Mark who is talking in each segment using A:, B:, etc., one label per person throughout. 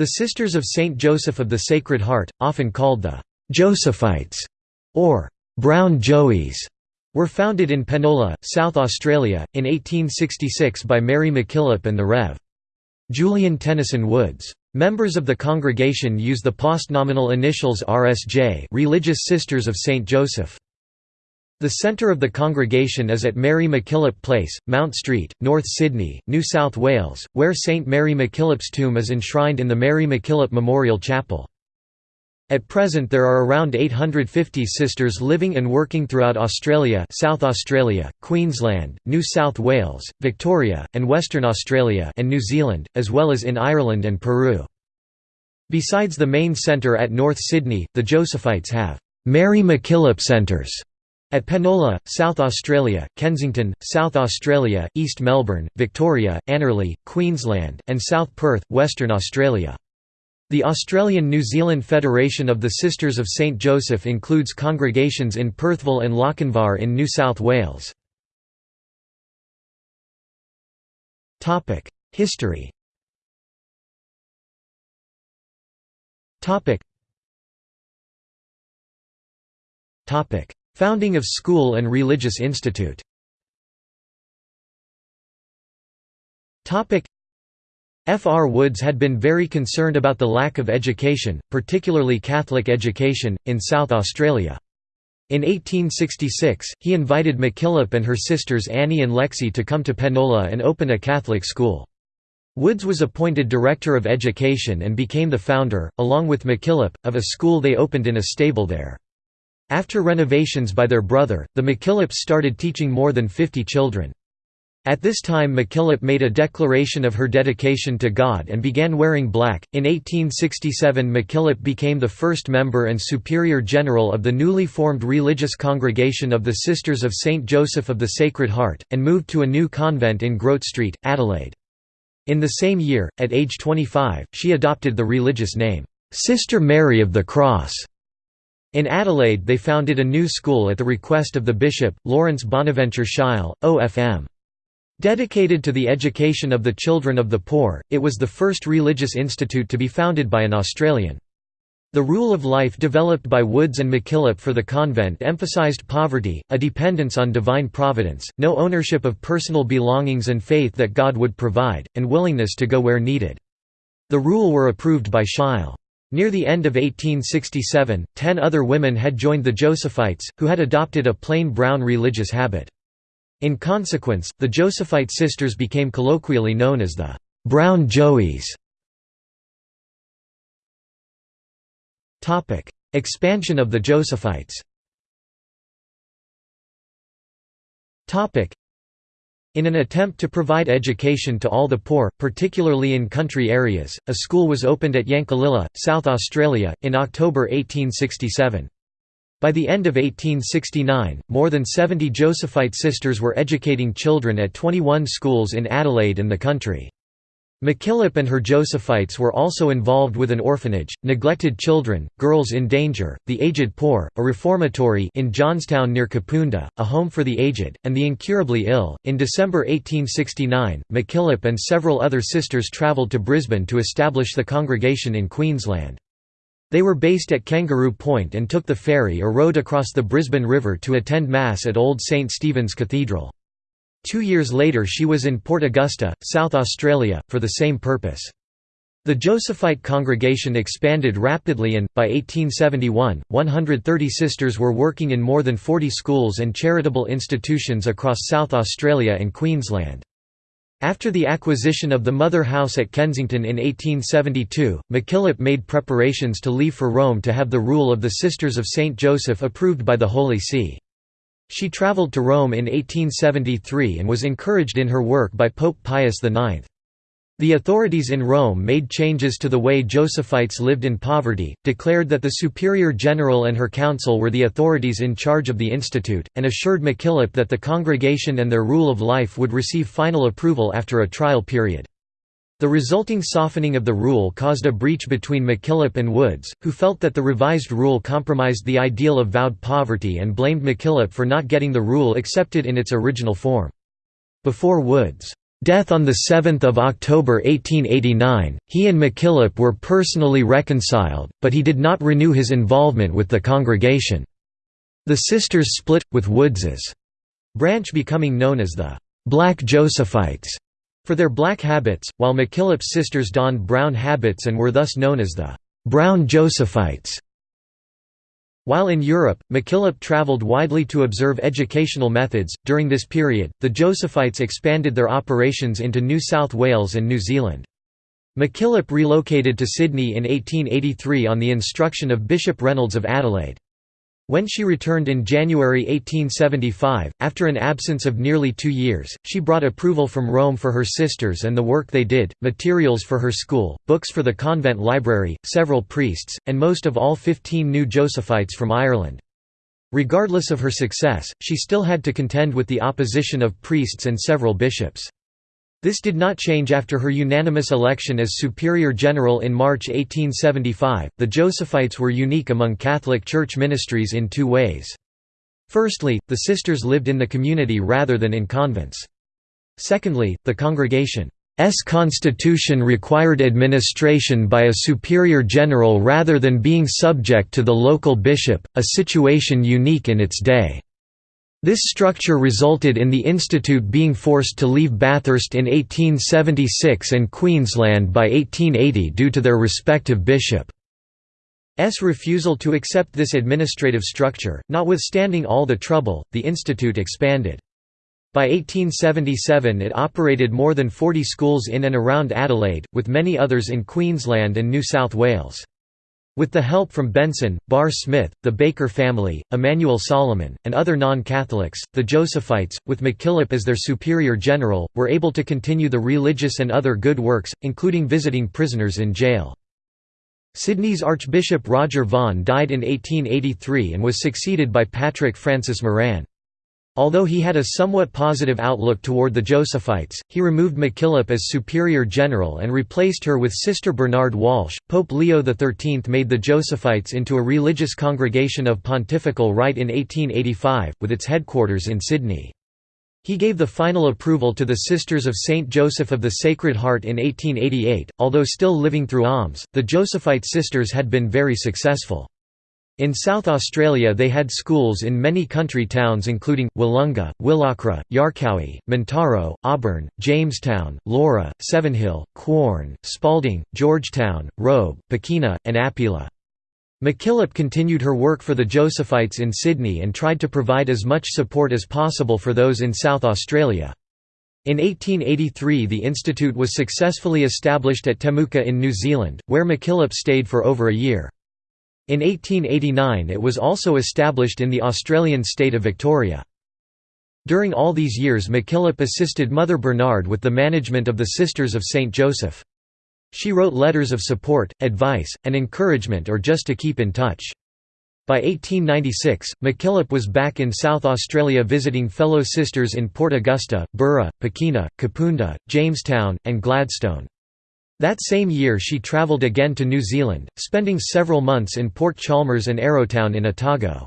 A: The Sisters of Saint Joseph of the Sacred Heart, often called the Josephites or Brown Joeys, were founded in Penola, South Australia, in 1866 by Mary MacKillop and the Rev. Julian Tenison Woods. Members of the congregation use the postnominal initials RSJ Religious Sisters of St. Joseph. The centre of the congregation is at Mary MacKillop Place, Mount Street, North Sydney, New South Wales, where St Mary MacKillop's tomb is enshrined in the Mary MacKillop Memorial Chapel. At present there are around 850 sisters living and working throughout Australia South Australia, Queensland, New South Wales, Victoria, and Western Australia and New Zealand, as well as in Ireland and Peru. Besides the main centre at North Sydney, the Josephites have «Mary MacKillop Centres» At Penola, South Australia, Kensington, South Australia, East Melbourne, Victoria, Annerley, Queensland, and South Perth, Western Australia. The Australian-New Zealand Federation of the Sisters of St Joseph includes congregations in Perthville and Lochinvar in New South Wales. History Founding of School and Religious Institute F. R. Woods had been very concerned about the lack of education, particularly Catholic education, in South Australia. In 1866, he invited MacKillop and her sisters Annie and Lexi to come to Penola and open a Catholic school. Woods was appointed Director of Education and became the founder, along with MacKillop, of a school they opened in a stable there. After renovations by their brother, the MacKillops started teaching more than 50 children. At this time MacKillop made a declaration of her dedication to God and began wearing black. In 1867 MacKillop became the first member and superior general of the newly formed religious congregation of the Sisters of St. Joseph of the Sacred Heart, and moved to a new convent in Grote Street, Adelaide. In the same year, at age 25, she adopted the religious name, Sister Mary of the Cross. In Adelaide they founded a new school at the request of the bishop, Lawrence Bonaventure Sheil, OFM. Dedicated to the education of the children of the poor, it was the first religious institute to be founded by an Australian. The rule of life developed by Woods and MacKillop for the convent emphasised poverty, a dependence on divine providence, no ownership of personal belongings and faith that God would provide, and willingness to go where needed. The rule were approved by Sheil. Near the end of 1867, ten other women had joined the Josephites, who had adopted a plain brown religious habit. In consequence, the Josephite sisters became colloquially known as the «Brown Joeys». Expansion of the Josephites in an attempt to provide education to all the poor, particularly in country areas, a school was opened at Yankalilla, South Australia, in October 1867. By the end of 1869, more than 70 Josephite sisters were educating children at 21 schools in Adelaide and the country. MacKillop and her Josephites were also involved with an orphanage, neglected children, girls in danger, the aged poor, a reformatory in Johnstown near Kapunda, a home for the aged, and the incurably ill. In December 1869, MacKillop and several other sisters travelled to Brisbane to establish the congregation in Queensland. They were based at Kangaroo Point and took the ferry or rowed across the Brisbane River to attend Mass at Old St Stephen's Cathedral. Two years later she was in Port Augusta, South Australia, for the same purpose. The Josephite congregation expanded rapidly and, by 1871, 130 sisters were working in more than 40 schools and charitable institutions across South Australia and Queensland. After the acquisition of the Mother House at Kensington in 1872, MacKillop made preparations to leave for Rome to have the rule of the Sisters of St. Joseph approved by the Holy See. She travelled to Rome in 1873 and was encouraged in her work by Pope Pius IX. The authorities in Rome made changes to the way Josephites lived in poverty, declared that the Superior General and her council were the authorities in charge of the institute, and assured MacKillop that the congregation and their rule of life would receive final approval after a trial period. The resulting softening of the rule caused a breach between MacKillop and Woods, who felt that the revised rule compromised the ideal of vowed poverty and blamed MacKillop for not getting the rule accepted in its original form. Before Woods' Death on 7 October 1889, he and MacKillop were personally reconciled, but he did not renew his involvement with the congregation. The sisters split, with Woods's branch becoming known as the Black Josephites for their black habits, while MacKillop's sisters donned brown habits and were thus known as the Brown Josephites. While in Europe, MacKillop travelled widely to observe educational methods. During this period, the Josephites expanded their operations into New South Wales and New Zealand. MacKillop relocated to Sydney in 1883 on the instruction of Bishop Reynolds of Adelaide. When she returned in January 1875, after an absence of nearly two years, she brought approval from Rome for her sisters and the work they did, materials for her school, books for the convent library, several priests, and most of all 15 new Josephites from Ireland. Regardless of her success, she still had to contend with the opposition of priests and several bishops. This did not change after her unanimous election as Superior General in March 1875. The Josephites were unique among Catholic Church ministries in two ways. Firstly, the sisters lived in the community rather than in convents. Secondly, the congregation's constitution required administration by a superior general rather than being subject to the local bishop, a situation unique in its day. This structure resulted in the institute being forced to leave Bathurst in 1876 and Queensland by 1880 due to their respective bishops' refusal to accept this administrative structure. Notwithstanding all the trouble, the institute expanded. By 1877 it operated more than 40 schools in and around Adelaide, with many others in Queensland and New South Wales. With the help from Benson, Barr Smith, the Baker family, Emmanuel Solomon, and other non-Catholics, the Josephites, with MacKillop as their superior general, were able to continue the religious and other good works, including visiting prisoners in jail. Sydney's Archbishop Roger Vaughan died in 1883 and was succeeded by Patrick Francis Moran. Although he had a somewhat positive outlook toward the Josephites, he removed MacKillop as Superior General and replaced her with Sister Bernard Walsh. Pope Leo XIII made the Josephites into a religious congregation of pontifical right in 1885, with its headquarters in Sydney. He gave the final approval to the Sisters of Saint Joseph of the Sacred Heart in 1888. Although still living through alms, the Josephite sisters had been very successful. In South Australia they had schools in many country towns including, Willunga, Willochra, Yarcowie, Mintaro, Auburn, Jamestown, Laura, Sevenhill, Quorn, Spalding, Georgetown, Robe, Pekina, and Appila. MacKillop continued her work for the Josephites in Sydney and tried to provide as much support as possible for those in South Australia. In 1883 the institute was successfully established at Temuka in New Zealand, where MacKillop stayed for over a year. In 1889 it was also established in the Australian state of Victoria. During all these years MacKillop assisted Mother Bernard with the management of the Sisters of St. Joseph. She wrote letters of support, advice, and encouragement or just to keep in touch. By 1896, MacKillop was back in South Australia visiting fellow sisters in Port Augusta, Burra, Pekina, Kapunda, Jamestown, and Gladstone. That same year she travelled again to New Zealand, spending several months in Port Chalmers and Arrowtown in Otago.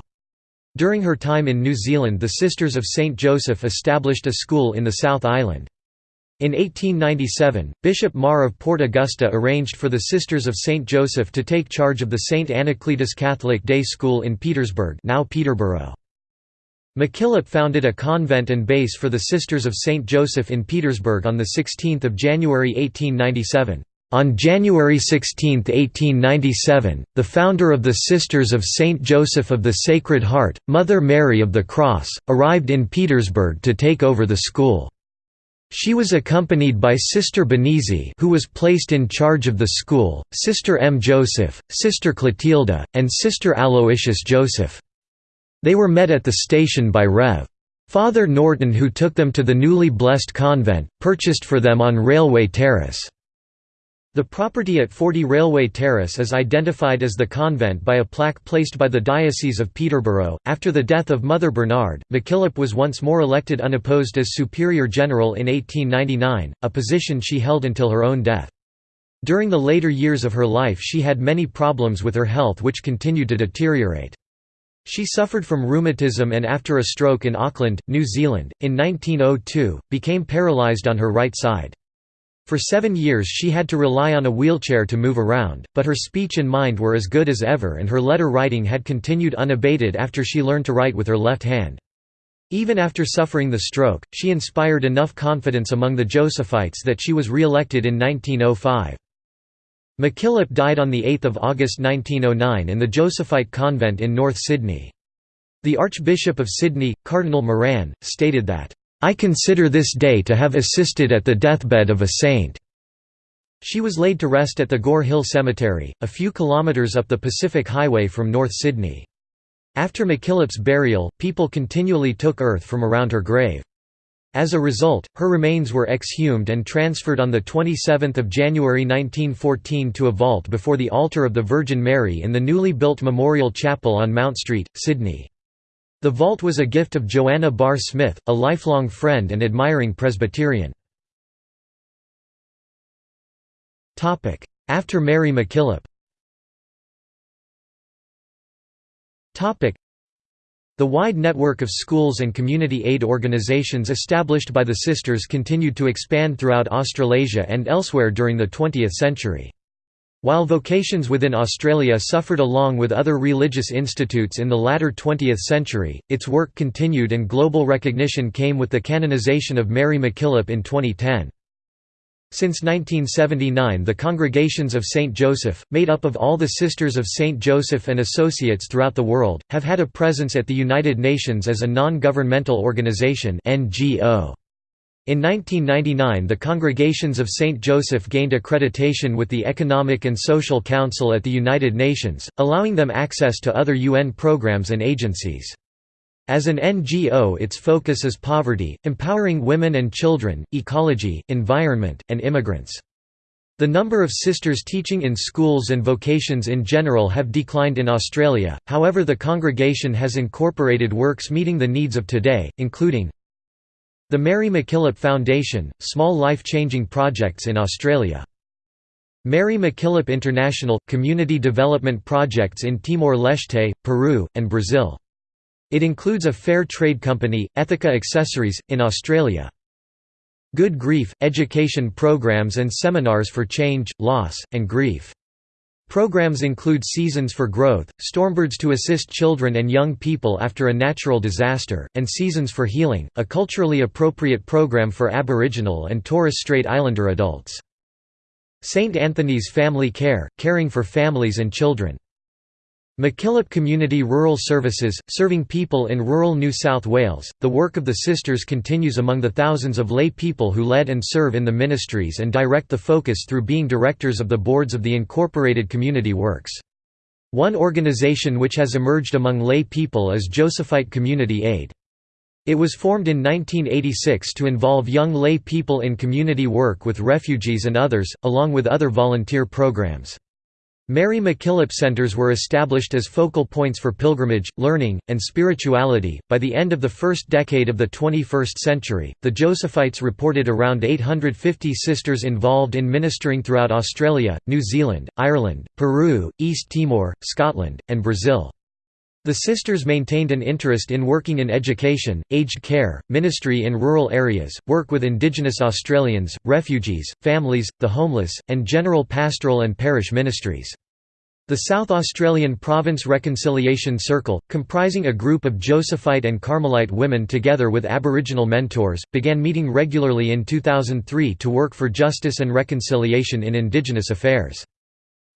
A: During her time in New Zealand the Sisters of St. Joseph established a school in the South Island. In 1897, Bishop Maher of Port Augusta arranged for the Sisters of St. Joseph to take charge of the St. Anacletus Catholic Day School in Petersburg now Peterborough. MacKillop founded a convent and base for the Sisters of St. Joseph in Petersburg on 16 January 1897. On January 16, 1897, the founder of the Sisters of St. Joseph of the Sacred Heart, Mother Mary of the Cross, arrived in Petersburg to take over the school. She was accompanied by Sister Benizi who was placed in charge of the school, Sister M. Joseph, Sister Clotilda, and Sister Aloysius Joseph. They were met at the station by Rev. Father Norton who took them to the newly blessed convent, purchased for them on Railway Terrace. The property at 40 Railway Terrace is identified as the convent by a plaque placed by the Diocese of Peterborough. After the death of Mother Bernard, MacKillop was once more elected unopposed as Superior General in 1899, a position she held until her own death. During the later years of her life she had many problems with her health which continued to deteriorate. She suffered from rheumatism and after a stroke in Auckland, New Zealand, in 1902, became paralysed on her right side. For seven years she had to rely on a wheelchair to move around, but her speech and mind were as good as ever and her letter writing had continued unabated after she learned to write with her left hand. Even after suffering the stroke, she inspired enough confidence among the Josephites that she was re-elected in 1905. MacKillop died on 8 August 1909 in the Josephite convent in North Sydney. The Archbishop of Sydney, Cardinal Moran, stated that, I consider this day to have assisted at the deathbed of a saint." She was laid to rest at the Gore Hill Cemetery, a few kilometres up the Pacific Highway from North Sydney. After MacKillop's burial, people continually took earth from around her grave. As a result, her remains were exhumed and transferred on 27 January 1914 to a vault before the altar of the Virgin Mary in the newly built Memorial Chapel on Mount Street, Sydney. The vault was a gift of Joanna Barr Smith, a lifelong friend and admiring Presbyterian. After Mary MacKillop the wide network of schools and community aid organisations established by the Sisters continued to expand throughout Australasia and elsewhere during the 20th century. While vocations within Australia suffered along with other religious institutes in the latter 20th century, its work continued and global recognition came with the canonisation of Mary MacKillop in 2010. Since 1979 the Congregations of St. Joseph, made up of all the Sisters of St. Joseph and associates throughout the world, have had a presence at the United Nations as a non-governmental organization NGO. In 1999 the Congregations of St. Joseph gained accreditation with the Economic and Social Council at the United Nations, allowing them access to other UN programs and agencies. As an NGO its focus is poverty, empowering women and children, ecology, environment, and immigrants. The number of sisters teaching in schools and vocations in general have declined in Australia, however the congregation has incorporated works meeting the needs of today, including the Mary MacKillop Foundation, small life-changing projects in Australia. Mary MacKillop International – community development projects in Timor-Leste, Peru, and Brazil. It includes a fair trade company, Ethica Accessories, in Australia. Good Grief – education programs and seminars for change, loss, and grief. Programs include Seasons for Growth, Stormbirds to assist children and young people after a natural disaster, and Seasons for Healing, a culturally appropriate program for Aboriginal and Torres Strait Islander adults. St. Anthony's Family Care, caring for families and children. MacKillop Community Rural Services, serving people in rural New South Wales. The work of the Sisters continues among the thousands of lay people who lead and serve in the ministries and direct the focus through being directors of the boards of the incorporated community works. One organisation which has emerged among lay people is Josephite Community Aid. It was formed in 1986 to involve young lay people in community work with refugees and others, along with other volunteer programs. Mary MacKillop Centers were established as focal points for pilgrimage, learning, and spirituality. By the end of the first decade of the 21st century, the Josephites reported around 850 sisters involved in ministering throughout Australia, New Zealand, Ireland, Peru, East Timor, Scotland, and Brazil. The sisters maintained an interest in working in education, aged care, ministry in rural areas, work with Indigenous Australians, refugees, families, the homeless, and general pastoral and parish ministries. The South Australian Province Reconciliation Circle, comprising a group of Josephite and Carmelite women together with Aboriginal mentors, began meeting regularly in 2003 to work for justice and reconciliation in Indigenous affairs.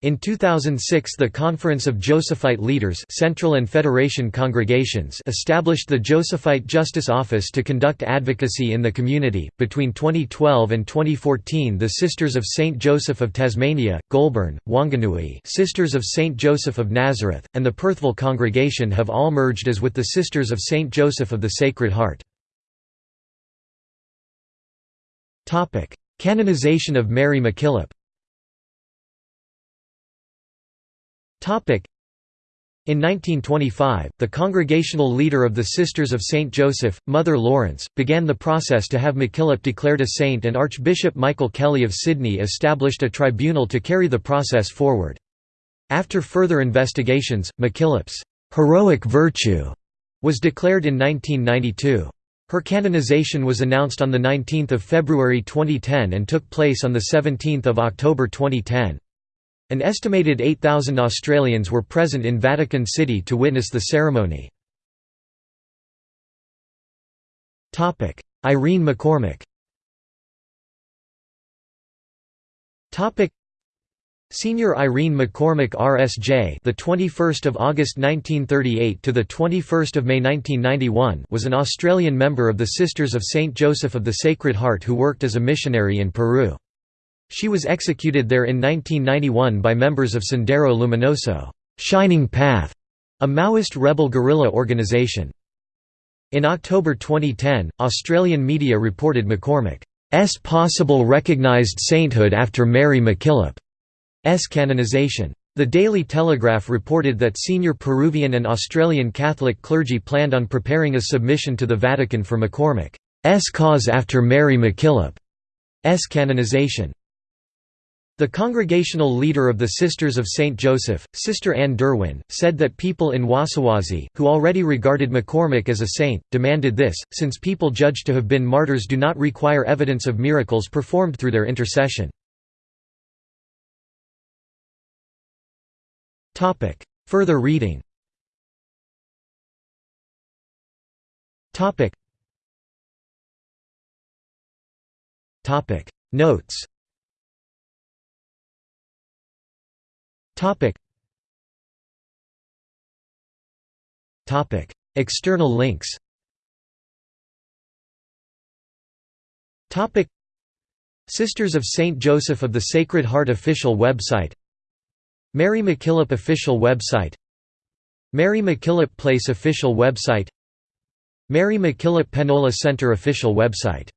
A: In 2006 the Conference of Josephite Leaders Central and Federation Congregations established the Josephite Justice Office to conduct advocacy in the community. Between 2012 and 2014 the Sisters of St. Joseph of Tasmania, Goulburn, Wanganui Sisters of St. Joseph of Nazareth, and the Perthville Congregation have all merged as with the Sisters of St. Joseph of the Sacred Heart. Canonization of Mary MacKillop In 1925, the congregational leader of the Sisters of St. Joseph, Mother Lawrence, began the process to have MacKillop declared a saint and Archbishop Michael Kelly of Sydney established a tribunal to carry the process forward. After further investigations, MacKillop's 'heroic virtue' was declared in 1992. Her canonization was announced on 19 February 2010 and took place on 17 October 2010. An estimated 8,000 Australians were present in Vatican City to witness the ceremony. Irene McCormack Senior Irene McCormack RSJ, the 21st of August 1938 to the 21st of May 1991, was an Australian member of the Sisters of Saint Joseph of the Sacred Heart who worked as a missionary in Peru. She was executed there in 1991 by members of Sendero Luminoso, Shining Path, a Maoist rebel guerrilla organisation. In October 2010, Australian media reported McCormack's possible recognised sainthood after Mary MacKillop. S canonization. The Daily Telegraph reported that senior Peruvian and Australian Catholic clergy planned on preparing a submission to the Vatican for McCormack's cause after Mary MacKillop's canonization. The congregational leader of the Sisters of St. Joseph, Sister Anne Derwin, said that people in Huasahuasi, who already regarded McCormack as a saint, demanded this, since people judged to have been martyrs do not require evidence of miracles performed through their intercession. Further reading. Notes Topic. Topic. External links Topic. Sisters of St. Joseph of the Sacred Heart official website Mary MacKillop official website Mary MacKillop Place official website Mary MacKillop Penola Center official website